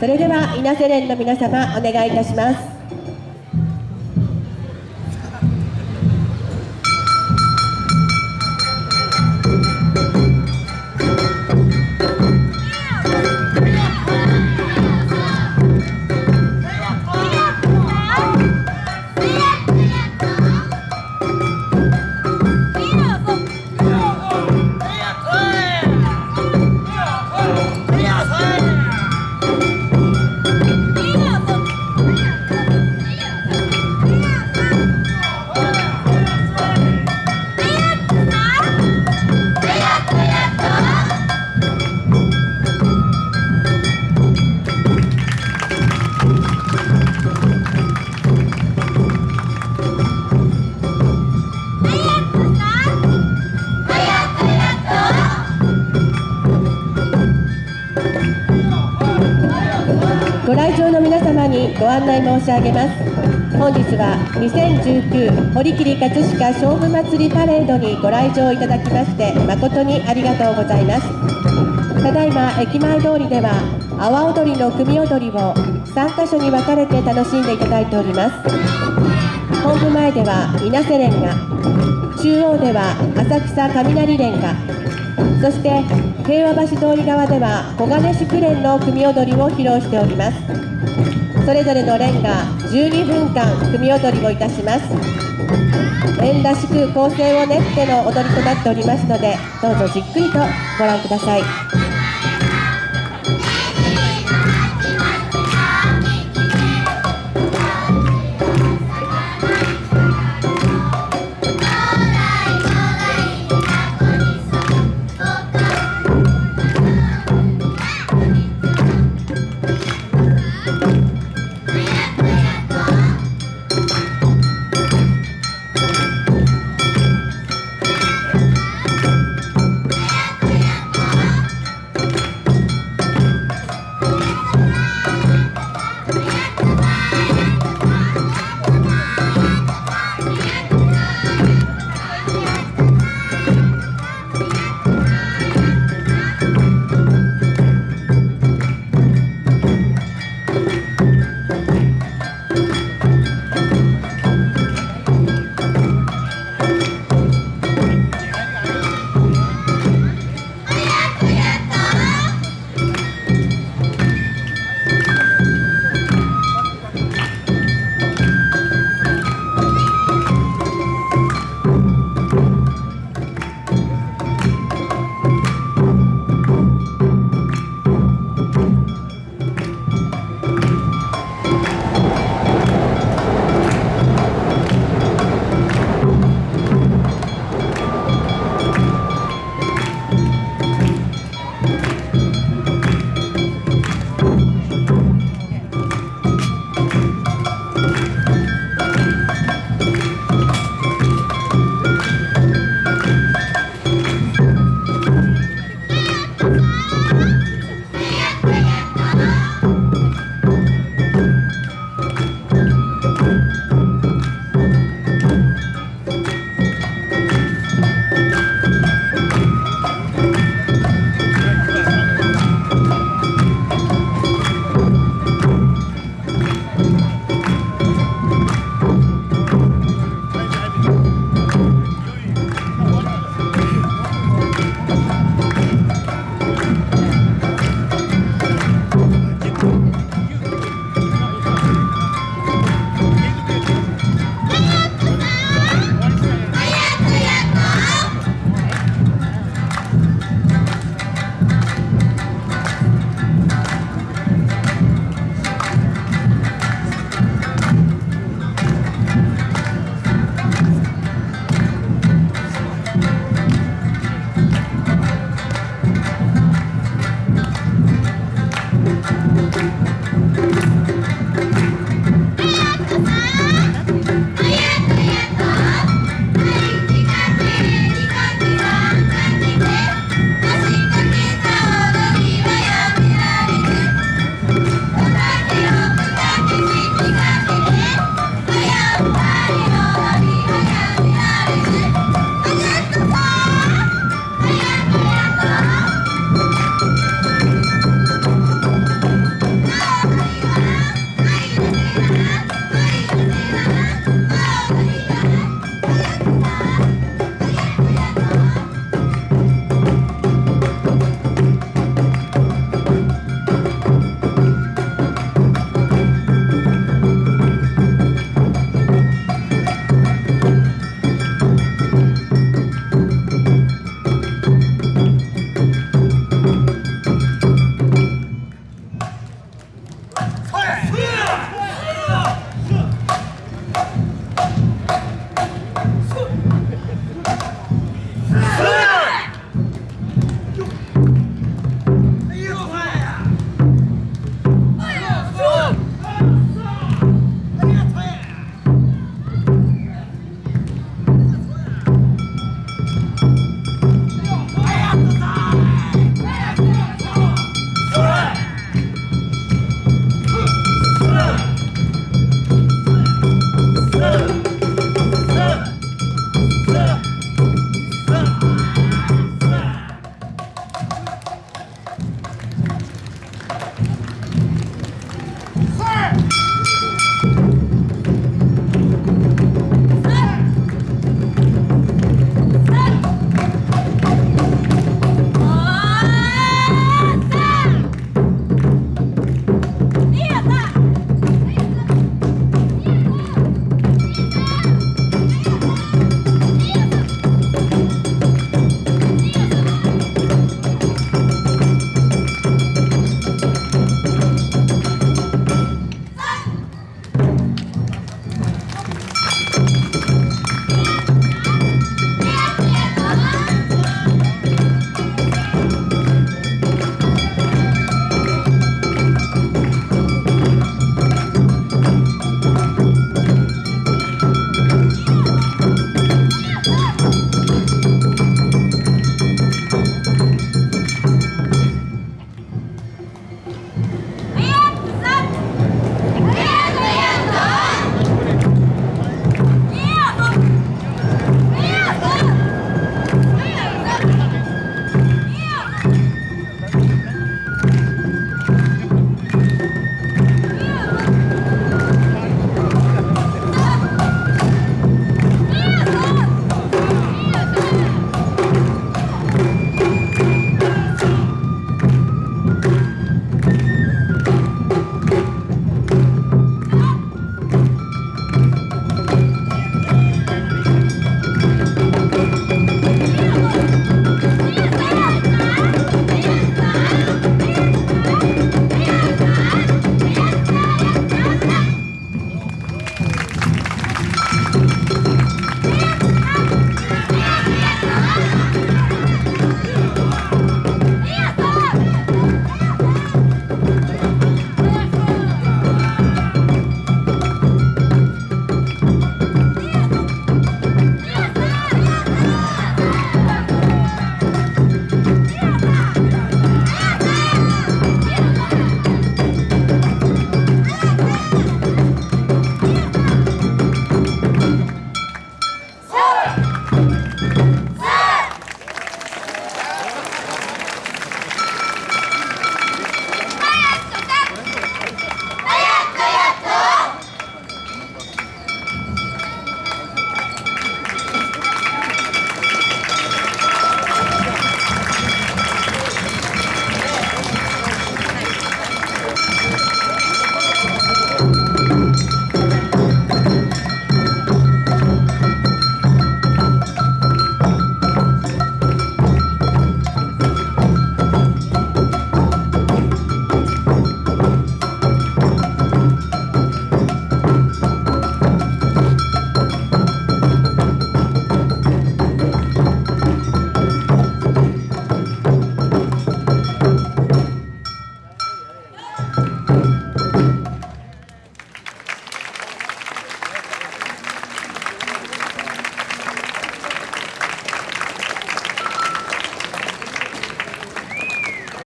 それでは稲瀬連の皆様お願いいたします。場の皆様にご案内申し上げます。本日は2019堀切葛飾勝負祭りパレードにご来場いただきまして誠にありがとうございます。ただいま駅前通りでは阿波踊りの組踊りを3カ所に分かれて楽しんでいただいております。本部前では稲瀬連が中央では浅草雷連がそして平和橋通り側では小金宿連の組踊りを披露しております。それぞれの連が12分間組踊りをいたします。連らしく構成を練っての踊りとなっておりますのでどうぞじっくりとご覧ください。